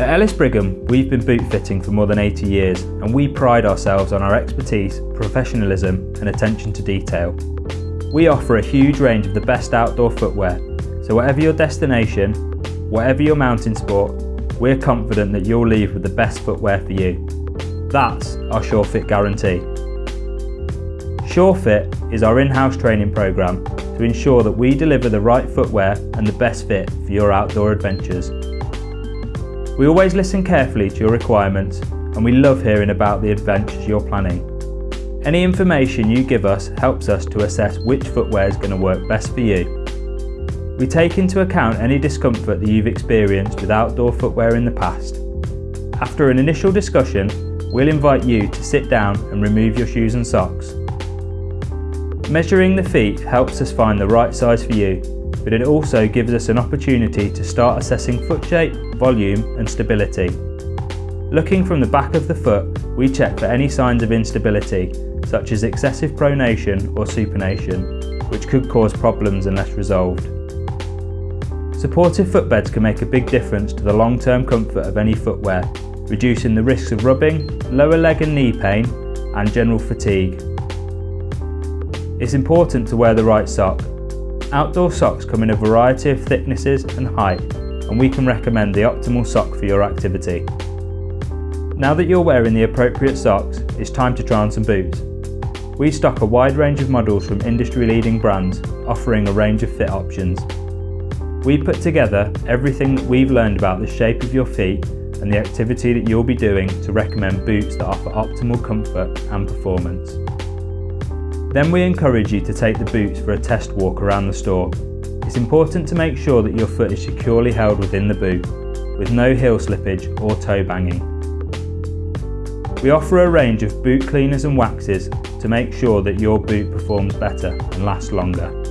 At Ellis Brigham, we've been boot fitting for more than 80 years and we pride ourselves on our expertise, professionalism and attention to detail. We offer a huge range of the best outdoor footwear, so whatever your destination, whatever your mountain sport, we're confident that you'll leave with the best footwear for you. That's our SureFit guarantee. SureFit is our in-house training programme to ensure that we deliver the right footwear and the best fit for your outdoor adventures. We always listen carefully to your requirements and we love hearing about the adventures you're planning. Any information you give us helps us to assess which footwear is going to work best for you. We take into account any discomfort that you've experienced with outdoor footwear in the past. After an initial discussion, we'll invite you to sit down and remove your shoes and socks. Measuring the feet helps us find the right size for you, but it also gives us an opportunity to start assessing foot shape, volume and stability. Looking from the back of the foot, we check for any signs of instability, such as excessive pronation or supination, which could cause problems unless resolved. Supportive footbeds can make a big difference to the long-term comfort of any footwear, reducing the risks of rubbing, lower leg and knee pain, and general fatigue. It's important to wear the right sock. Outdoor socks come in a variety of thicknesses and height, and we can recommend the optimal sock for your activity. Now that you're wearing the appropriate socks, it's time to try on some boots. We stock a wide range of models from industry-leading brands, offering a range of fit options. We put together everything that we've learned about the shape of your feet and the activity that you'll be doing to recommend boots that offer optimal comfort and performance. Then we encourage you to take the boots for a test walk around the store. It's important to make sure that your foot is securely held within the boot, with no heel slippage or toe banging. We offer a range of boot cleaners and waxes to make sure that your boot performs better and lasts longer.